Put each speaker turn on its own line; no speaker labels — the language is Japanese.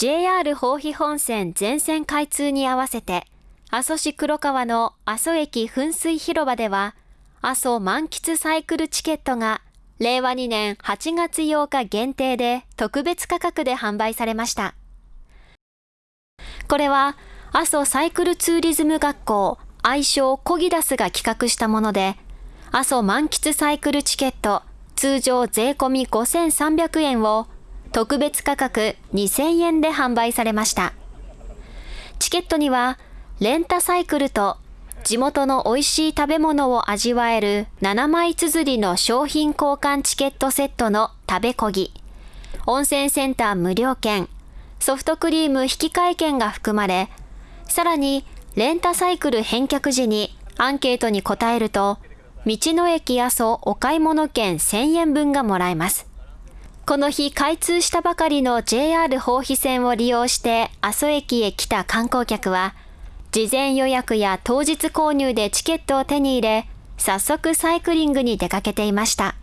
JR 豊肥本線全線開通に合わせて、阿蘇市黒川の阿蘇駅噴水広場では、阿蘇満喫サイクルチケットが令和2年8月8日限定で特別価格で販売されました。これは阿蘇サイクルツーリズム学校愛称コギダスが企画したもので、阿蘇満喫サイクルチケット通常税込み5300円を特別価格2000円で販売されました。チケットにはレンタサイクルと地元の美味しい食べ物を味わえる7枚綴りの商品交換チケットセットの食べこぎ、温泉センター無料券、ソフトクリーム引換券が含まれ、さらにレンタサイクル返却時にアンケートに答えると、道の駅阿蘇お買い物券1000円分がもらえます。この日開通したばかりの JR 豊肥線を利用して阿蘇駅へ来た観光客は、事前予約や当日購入でチケットを手に入れ、早速サイクリングに出かけていました。